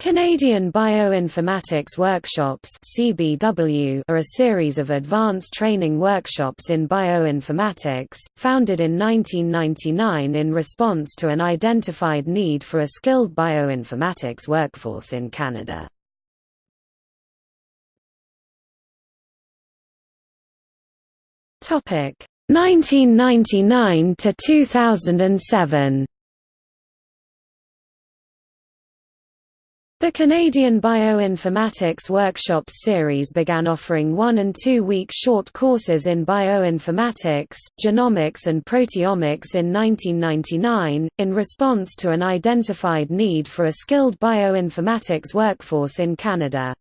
Canadian Bioinformatics Workshops (CBW) are a series of advanced training workshops in bioinformatics, founded in 1999 in response to an identified need for a skilled bioinformatics workforce in Canada. Topic: 1999 to 2007. The Canadian Bioinformatics Workshops series began offering one- and two-week short courses in bioinformatics, genomics and proteomics in 1999, in response to an identified need for a skilled bioinformatics workforce in Canada.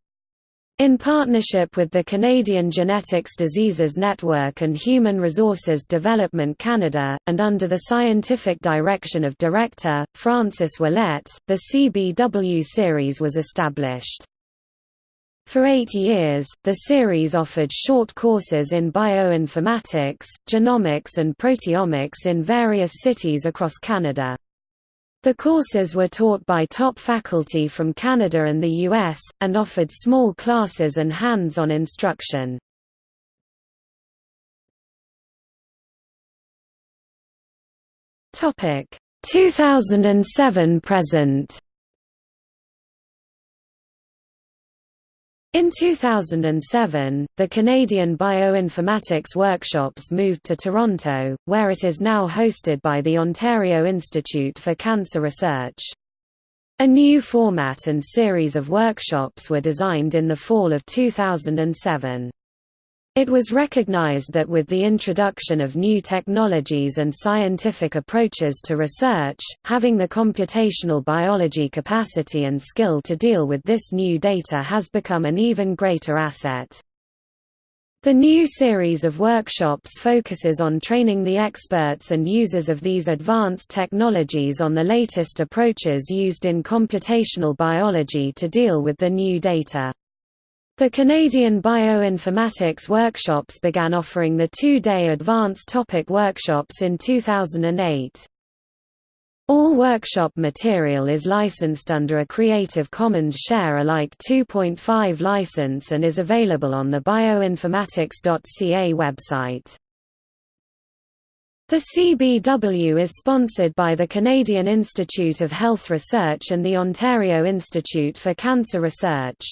In partnership with the Canadian Genetics Diseases Network and Human Resources Development Canada, and under the scientific direction of Director, Francis Ouellette, the CBW series was established. For eight years, the series offered short courses in bioinformatics, genomics and proteomics in various cities across Canada. The courses were taught by top faculty from Canada and the US, and offered small classes and hands-on instruction. Topic 2007 present In 2007, the Canadian Bioinformatics Workshops moved to Toronto, where it is now hosted by the Ontario Institute for Cancer Research. A new format and series of workshops were designed in the fall of 2007. It was recognized that with the introduction of new technologies and scientific approaches to research, having the computational biology capacity and skill to deal with this new data has become an even greater asset. The new series of workshops focuses on training the experts and users of these advanced technologies on the latest approaches used in computational biology to deal with the new data. The Canadian Bioinformatics Workshops began offering the two-day advanced topic workshops in 2008. All workshop material is licensed under a Creative Commons Share-alike 2.5 license and is available on the bioinformatics.ca website. The CBW is sponsored by the Canadian Institute of Health Research and the Ontario Institute for Cancer Research.